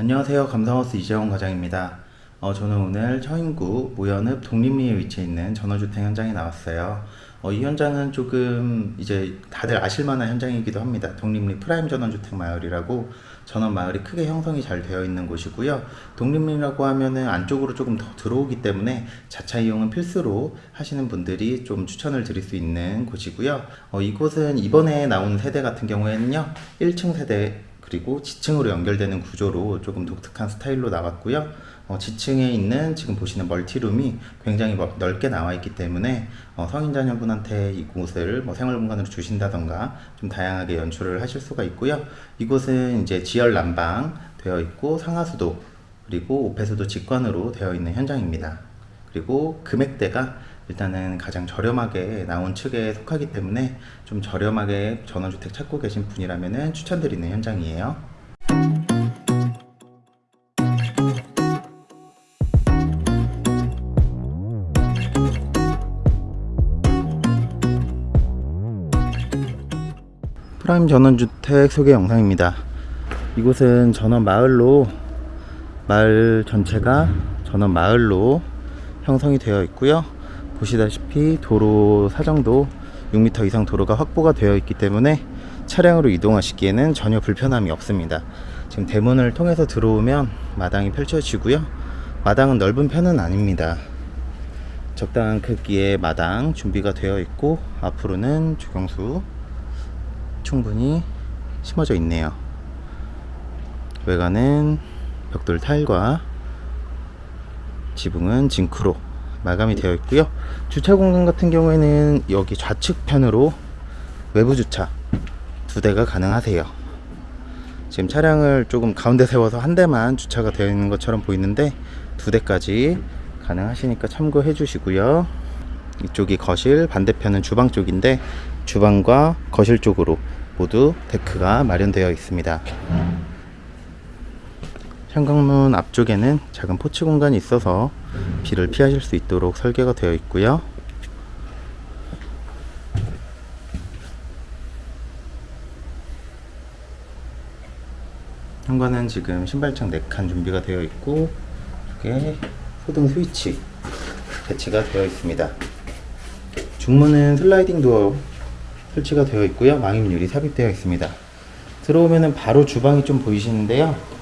안녕하세요. 감성하우스 이재원 과장입니다. 어, 저는 오늘 처인구 모현읍 동림리에 위치해 있는 전원주택 현장에 나왔어요. 어, 이 현장은 조금 이제 다들 아실만한 현장이기도 합니다. 동림리 프라임 전원주택 마을이라고 전원 마을이 크게 형성이 잘 되어 있는 곳이고요. 동림리라고 하면은 안쪽으로 조금 더 들어오기 때문에 자차 이용은 필수로 하시는 분들이 좀 추천을 드릴 수 있는 곳이고요. 어, 이곳은 이번에 나온 세대 같은 경우에는요, 1층 세대 그리고 지층으로 연결되는 구조로 조금 독특한 스타일로 나왔고요. 어, 지층에 있는 지금 보시는 멀티룸이 굉장히 뭐 넓게 나와 있기 때문에 어, 성인 자녀분한테 이곳을 뭐 생활 공간으로 주신다던가 좀 다양하게 연출을 하실 수가 있고요. 이곳은 이제 지열 난방 되어 있고 상하수도 그리고 오폐수도 직관으로 되어 있는 현장입니다. 그리고 금액대가 일단은 가장 저렴하게 나온 측에 속하기 때문에 좀 저렴하게 전원주택 찾고 계신 분이라면 추천드리는 현장이에요. 프라임 전원주택 소개 영상입니다. 이곳은 전원 마을로 마을 전체가 전원 마을로 형성이 되어 있고요. 보시다시피 도로 사정도 6m 이상 도로가 확보가 되어 있기 때문에 차량으로 이동하시기에는 전혀 불편함이 없습니다. 지금 대문을 통해서 들어오면 마당이 펼쳐지고요. 마당은 넓은 편은 아닙니다. 적당한 크기의 마당 준비가 되어 있고 앞으로는 주경수 충분히 심어져 있네요. 외관은 벽돌 타일과 지붕은 징크로 마감이 되어 있고요. 주차 공간 같은 경우에는 여기 좌측편으로 외부 주차 두 대가 가능하세요. 지금 차량을 조금 가운데 세워서 한 대만 주차가 되어 있는 것처럼 보이는데 두 대까지 가능하시니까 참고해 주시고요. 이쪽이 거실, 반대편은 주방 쪽인데 주방과 거실 쪽으로 모두 데크가 마련되어 있습니다. 현관문 앞쪽에는 작은 포치 공간이 있어서 비를 피하실 수 있도록 설계가 되어 있고요. 현관은 지금 신발장 4칸 준비가 되어 있고 일괄 소등 스위치 배치가 되어 있습니다. 중문은 슬라이딩 도어 설치가 되어 있고요. 유리 삽입되어 있습니다. 들어오면은 바로 주방이 좀 보이시는데요.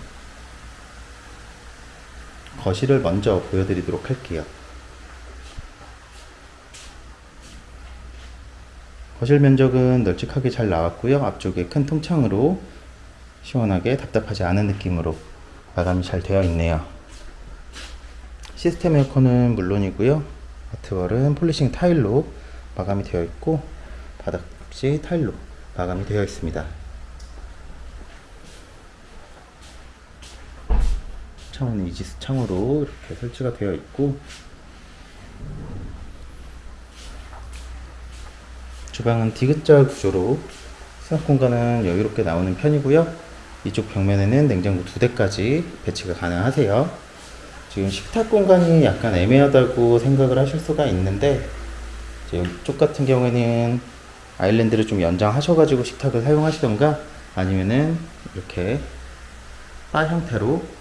거실을 먼저 보여드리도록 할게요. 거실 면적은 널찍하게 잘 나왔고요. 앞쪽에 큰 통창으로 시원하게 답답하지 않은 느낌으로 마감이 잘 되어 있네요. 시스템 에어컨은 물론이고요. 아트월은 폴리싱 타일로 마감이 되어 있고 바닥 역시 타일로 마감이 되어 있습니다. 창은 이지스 창으로 이렇게 설치가 되어 있고 주방은 디귿자 구조로 수납 공간은 여유롭게 나오는 편이고요. 이쪽 벽면에는 냉장고 두 대까지 배치가 가능하세요. 지금 식탁 공간이 약간 애매하다고 생각을 하실 수가 있는데 이쪽 같은 경우에는 island를 좀 연장하셔가지고 식탁을 사용하시던가 아니면은 이렇게 바 형태로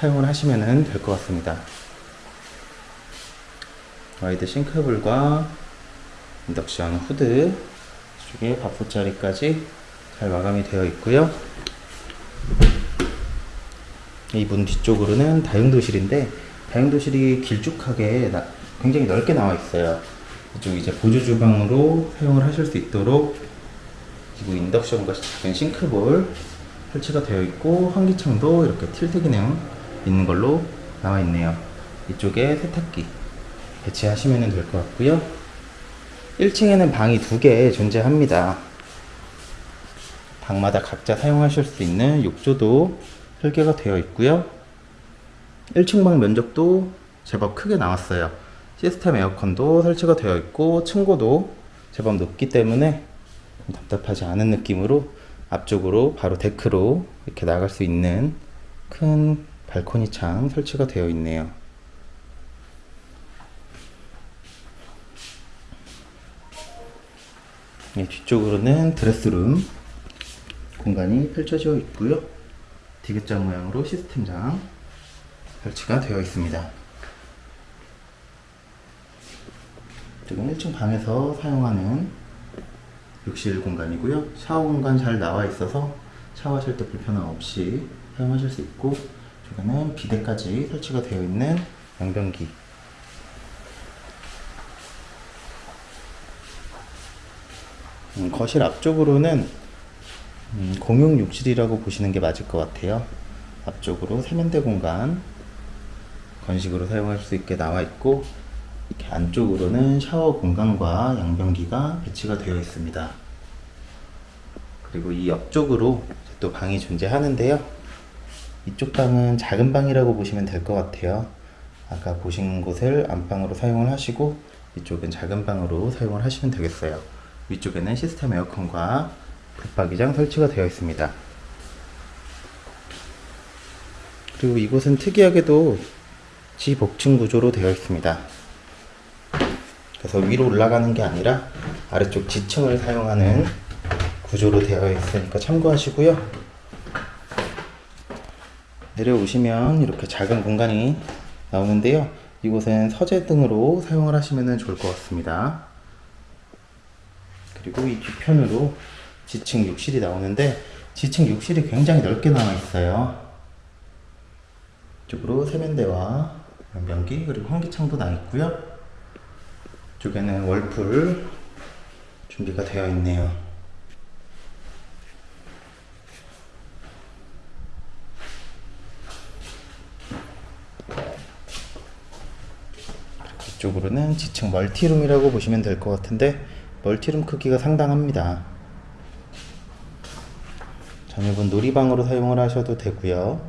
사용을 하시면 될 것 같습니다. wide sink bowl과 인덕션 후드 쪽에 밥솥 자리까지 잘 마감이 되어 있고요. 이 문 뒤쪽으로는 다용도실인데 다용도실이 길쭉하게 굉장히 넓게 나와 있어요. 이쪽 이제 보조 주방으로 사용을 하실 수 있도록 그리고 인덕션과 작은 싱크볼 설치가 되어 있고 환기창도 이렇게 틸트 기능 있는 걸로 나와 있네요. 이쪽에 세탁기 배치하시면 될 것 같고요. 1층에는 방이 두 개 존재합니다. 방마다 각자 사용하실 수 있는 욕조도 설계가 되어 있고요. 1층 방 면적도 제법 크게 나왔어요. 시스템 에어컨도 설치가 되어 있고 층고도 제법 높기 때문에 답답하지 않은 느낌으로 앞쪽으로 바로 데크로 이렇게 나갈 수 있는 큰 발코니 창 설치가 되어 있네요. 네, 뒤쪽으로는 드레스룸 공간이 펼쳐져 있고요. 디귿자 모양으로 시스템장 설치가 되어 있습니다. 지금 1층 방에서 사용하는 욕실 공간이고요. 샤워 공간 잘 나와 있어서 샤워하실 때 불편함 없이 사용하실 수 있고 이쪽에는 비데까지 설치가 되어 있는 양변기 음, 거실 앞쪽으로는 음, 공용 욕실이라고 보시는 게 맞을 것 같아요. 앞쪽으로 세면대 공간 건식으로 사용할 수 있게 나와 있고 이렇게 안쪽으로는 샤워 공간과 양변기가 배치가 되어 있습니다. 그리고 이 옆쪽으로 또 방이 존재하는데요. 이쪽 방은 작은 방이라고 보시면 될 것 같아요. 아까 보신 곳을 안방으로 사용을 하시고 이쪽은 작은 방으로 사용을 하시면 되겠어요. 위쪽에는 시스템 에어컨과 붙박이장 설치가 되어 있습니다. 그리고 이곳은 특이하게도 지복층 구조로 되어 있습니다. 그래서 위로 올라가는 게 아니라 아래쪽 지층을 사용하는 구조로 되어 있으니까 참고하시고요. 내려오시면 이렇게 작은 공간이 나오는데요. 이곳은 서재 등으로 사용을 하시면 좋을 것 같습니다. 그리고 이 뒤편으로 지층 욕실이 나오는데 지층 욕실이 굉장히 넓게 나와 있어요. 이쪽으로 세면대와 변기 그리고 환기창도 나 있고요. 이쪽에는 월풀 준비가 되어 있네요. 이쪽으로는 지층 멀티룸이라고 보시면 될 것 같은데 멀티룸 크기가 상당합니다. 자녀분 놀이방으로 사용을 하셔도 되고요.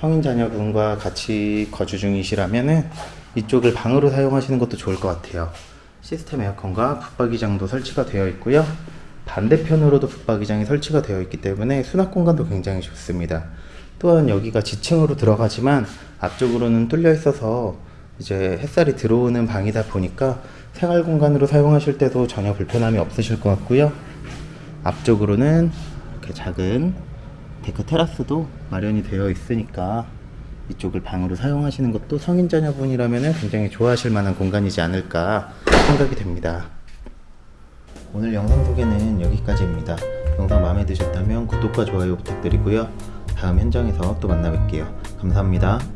성인 자녀분과 같이 거주 중이시라면은 이쪽을 방으로 사용하시는 것도 좋을 것 같아요. 시스템 에어컨과 붙박이장도 설치가 되어 있고요. 반대편으로도 붙박이장이 설치가 되어 있기 때문에 수납 공간도 굉장히 좋습니다. 또한 여기가 지층으로 들어가지만 앞쪽으로는 뚫려 있어서 이제 햇살이 들어오는 방이다 보니까 생활 공간으로 사용하실 때도 전혀 불편함이 없으실 것 같고요. 앞쪽으로는 이렇게 작은 데크 테라스도 마련이 되어 있으니까 이쪽을 방으로 사용하시는 것도 성인 자녀분이라면 굉장히 좋아하실 만한 공간이지 않을까 생각이 됩니다. 오늘 영상 소개는 여기까지입니다. 영상 마음에 드셨다면 구독과 좋아요 부탁드리고요. 다음 현장에서 또 만나 뵐게요. 감사합니다.